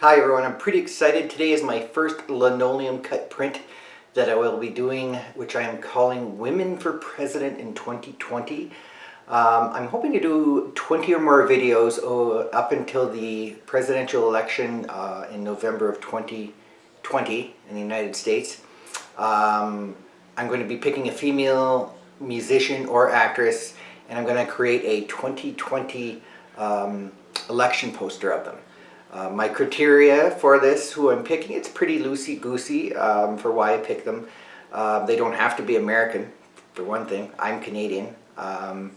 Hi everyone, I'm pretty excited. Today is my first linoleum cut print that I will be doing, which I am calling Women for President in 2020. Um, I'm hoping to do 20 or more videos uh, up until the presidential election uh, in November of 2020 in the United States. Um, I'm going to be picking a female musician or actress and I'm going to create a 2020 um, election poster of them. Uh, my criteria for this, who I'm picking, it's pretty loosey-goosey um, for why I pick them. Uh, they don't have to be American, for one thing. I'm Canadian. Um,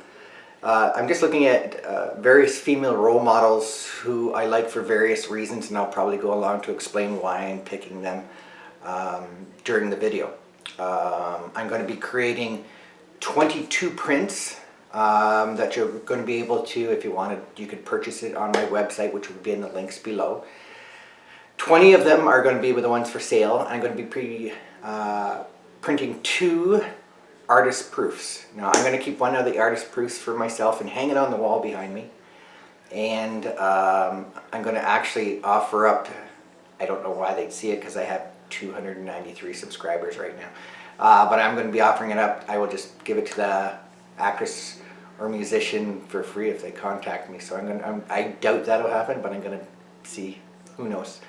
uh, I'm just looking at uh, various female role models who I like for various reasons and I'll probably go along to explain why I'm picking them um, during the video. Um, I'm going to be creating 22 prints um, that you're going to be able to, if you wanted, you could purchase it on my website, which will be in the links below. 20 of them are going to be with the ones for sale. I'm going to be pre, uh, printing two artist proofs. Now I'm going to keep one of the artist proofs for myself and hang it on the wall behind me. And um, I'm going to actually offer up, I don't know why they'd see it because I have 293 subscribers right now. Uh, but I'm going to be offering it up. I will just give it to the actress or musician for free if they contact me. So I'm gonna, I'm, i doubt that'll happen, but I'm gonna see. Who knows?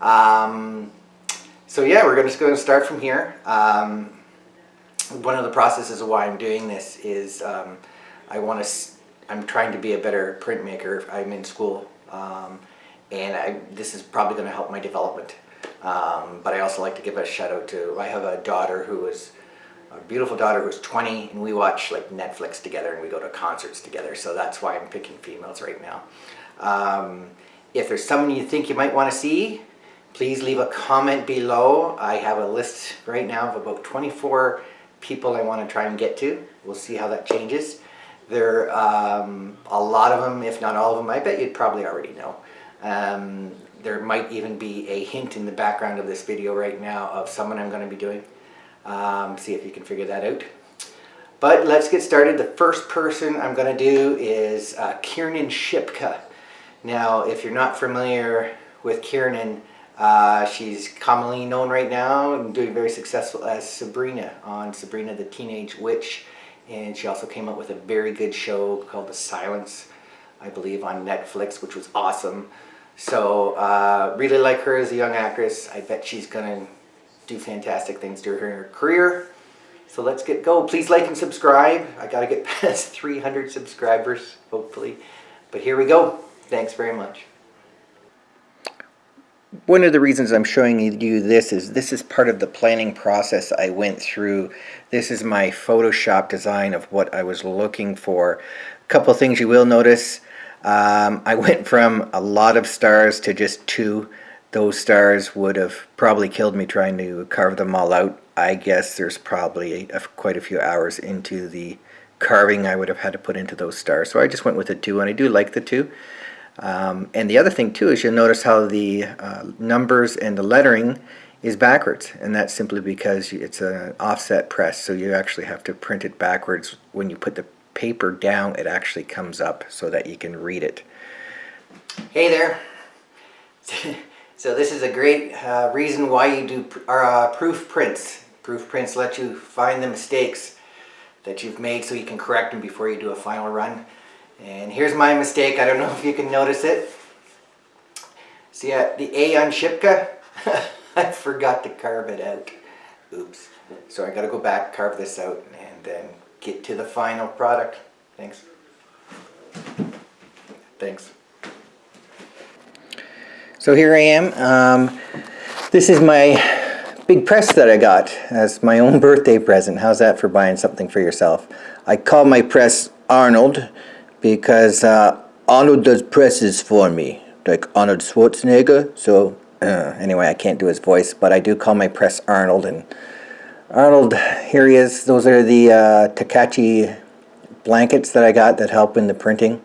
Um, so yeah, we're just to start from here. Um, one of the processes of why I'm doing this is um, I want to. I'm trying to be a better printmaker. I'm in school, um, and I, this is probably going to help my development. Um, but I also like to give a shout out to. I have a daughter who is a beautiful daughter who's 20 and we watch like Netflix together and we go to concerts together so that's why I'm picking females right now. Um, if there's someone you think you might want to see please leave a comment below. I have a list right now of about 24 people I want to try and get to. We'll see how that changes. There um, a lot of them if not all of them I bet you'd probably already know. Um, there might even be a hint in the background of this video right now of someone I'm going to be doing um, see if you can figure that out. But let's get started. The first person I'm going to do is uh, Kiernan Shipka. Now, if you're not familiar with Kiernan, uh, she's commonly known right now and doing very successful as Sabrina on Sabrina the Teenage Witch. And she also came up with a very good show called The Silence, I believe, on Netflix, which was awesome. So, uh, really like her as a young actress. I bet she's going to do fantastic things during her career. So let's get go. Please like and subscribe. I got to get past 300 subscribers, hopefully. But here we go. Thanks very much. One of the reasons I'm showing you this is this is part of the planning process I went through. This is my Photoshop design of what I was looking for. A couple things you will notice. Um, I went from a lot of stars to just two those stars would have probably killed me trying to carve them all out. I guess there's probably a, quite a few hours into the carving I would have had to put into those stars. So I just went with the two, and I do like the two. Um, and the other thing too is you'll notice how the uh, numbers and the lettering is backwards and that's simply because it's an offset press so you actually have to print it backwards when you put the paper down it actually comes up so that you can read it. Hey there So this is a great uh, reason why you do pr uh, proof prints. Proof prints let you find the mistakes that you've made so you can correct them before you do a final run. And here's my mistake. I don't know if you can notice it. See uh, the A on Shipka? I forgot to carve it out. Oops. So I got to go back, carve this out, and then get to the final product. Thanks. Thanks. So here I am. Um, this is my big press that I got as my own birthday present. How's that for buying something for yourself? I call my press Arnold because uh, Arnold does presses for me, like Arnold Schwarzenegger. So uh, anyway, I can't do his voice, but I do call my press Arnold. And Arnold, here he is. Those are the uh, Takach blankets that I got that help in the printing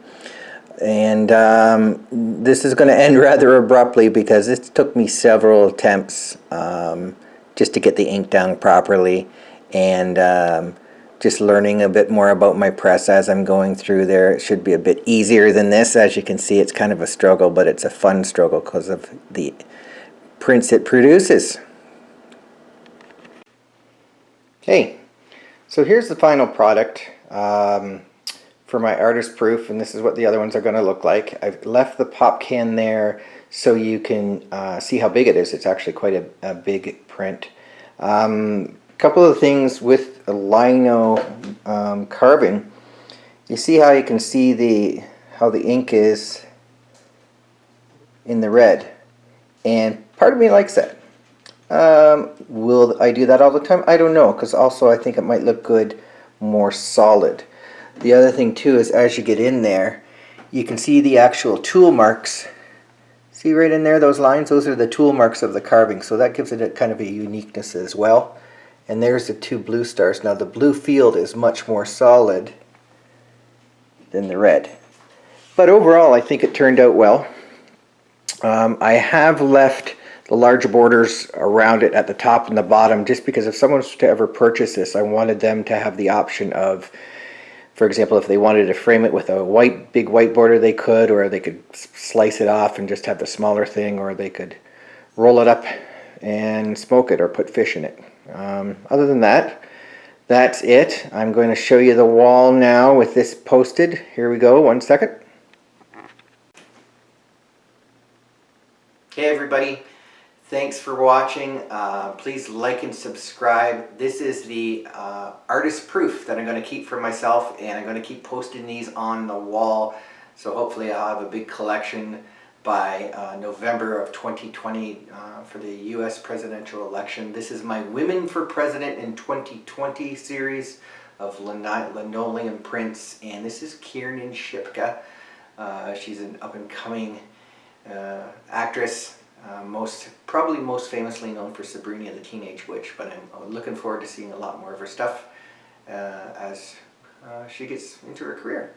and um, this is going to end rather abruptly because it took me several attempts um, just to get the ink down properly and um, just learning a bit more about my press as I'm going through there. It should be a bit easier than this. As you can see, it's kind of a struggle, but it's a fun struggle because of the prints it produces. Okay, so here's the final product um, for my artist proof, and this is what the other ones are going to look like. I've left the pop can there so you can uh, see how big it is. It's actually quite a, a big print. Um, couple of things with a lino um, carving. You see how you can see the how the ink is in the red, and part of me likes that. Um, will I do that all the time? I don't know, because also I think it might look good more solid. The other thing too is as you get in there, you can see the actual tool marks. See right in there, those lines? Those are the tool marks of the carving, so that gives it a kind of a uniqueness as well. And there's the two blue stars. Now the blue field is much more solid than the red. But overall, I think it turned out well. Um, I have left the large borders around it at the top and the bottom just because if someone was to ever purchase this I wanted them to have the option of for example if they wanted to frame it with a white big white border they could or they could slice it off and just have the smaller thing or they could roll it up and smoke it or put fish in it. Um, other than that that's it. I'm going to show you the wall now with this posted. Here we go. One second. Hey everybody, thanks for watching. Uh, please like and subscribe. This is the uh, artist proof that I'm going to keep for myself and I'm going to keep posting these on the wall. So hopefully I'll have a big collection by uh, November of 2020 uh, for the US presidential election. This is my Women for President in 2020 series of linoleum prints and this is Kiernan Shipka. Uh, she's an up-and-coming uh, actress, uh, most probably most famously known for Sabrina the Teenage Witch, but I'm looking forward to seeing a lot more of her stuff uh, as uh, she gets into her career.